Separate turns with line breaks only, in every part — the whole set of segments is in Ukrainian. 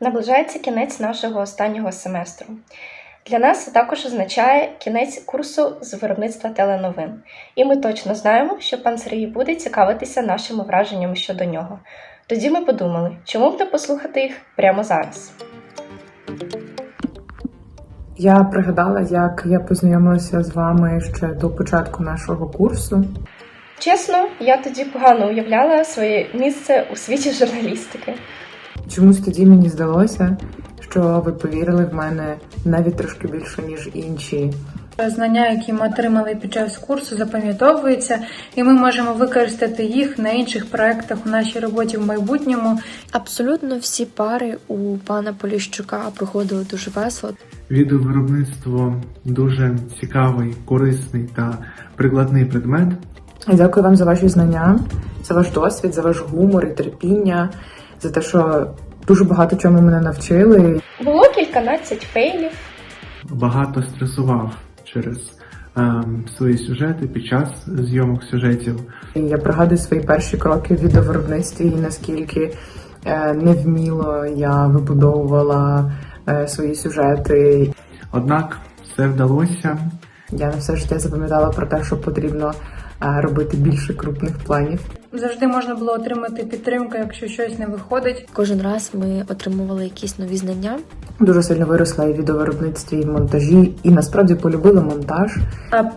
Наближається кінець нашого останнього семестру. Для нас це також означає кінець курсу з виробництва теленовин. І ми точно знаємо, що пан Сергій буде цікавитися нашими враженнями щодо нього. Тоді ми подумали, чому б не послухати їх прямо зараз.
Я пригадала, як я познайомилася з вами ще до початку нашого курсу.
Чесно, я тоді погано уявляла своє місце у світі журналістики.
Чомусь тоді мені здалося, що ви повірили в мене навіть трошки більше, ніж інші.
Знання, які ми отримали під час курсу, запам'ятовуються, і ми можемо використати їх на інших проектах у нашій роботі в майбутньому.
Абсолютно всі пари у пана Поліщука проходили дуже весело.
Відеовиробництво дуже цікавий, корисний та прикладний предмет.
Дякую вам за ваші знання, за ваш досвід, за ваш гумор і терпіння, за те, що дуже багато чому мене навчили.
Було кільканадцять фейлів,
Багато стресував через ем, свої сюжети під час зйомок сюжетів.
Я пригадую свої перші кроки в відеовиробництві і наскільки е, невміло я вибудовувала е, свої сюжети.
Однак все вдалося.
Я на все життя запам'ятала про те, що потрібно робити більше крупних планів.
Завжди можна було отримати підтримку, якщо щось не виходить.
Кожен раз ми отримували якісь нові знання.
Дуже сильно виросла і відеовиробництві, і в монтажі, і насправді полюбила монтаж.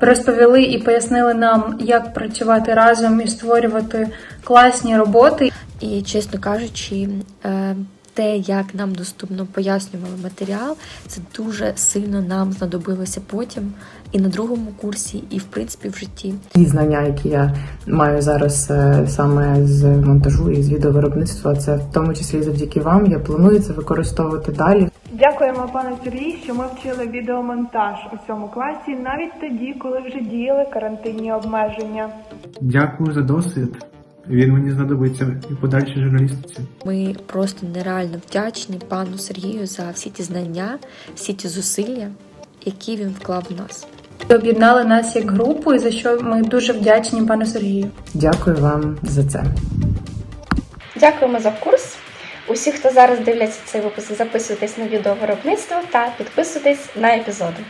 Розповіли і пояснили нам, як працювати разом і створювати класні роботи.
І, чесно кажучи, е, те, як нам доступно пояснювали матеріал, це дуже сильно нам знадобилося потім і на другому курсі, і в принципі в житті.
Ті знання, які я маю зараз е, саме з монтажу і з відеовиробництва, це в тому числі завдяки вам. Я планую це використовувати далі.
Дякуємо пану Сергію, що ми вчили відеомонтаж у цьому класі навіть тоді, коли вже діяли карантинні обмеження.
Дякую за досвід. Він мені знадобиться і подальшій журналістиці.
Ми просто нереально вдячні пану Сергію за всі ті знання, всі ті зусилля, які він вклав в нас.
Об'єднали нас як групу, і за що ми дуже вдячні пану Сергію.
Дякую вам за це.
Дякуємо за курс. Усі, хто зараз дивляться цей випуск, записуйтесь на відеовиробництво та підписуйтесь на епізоди.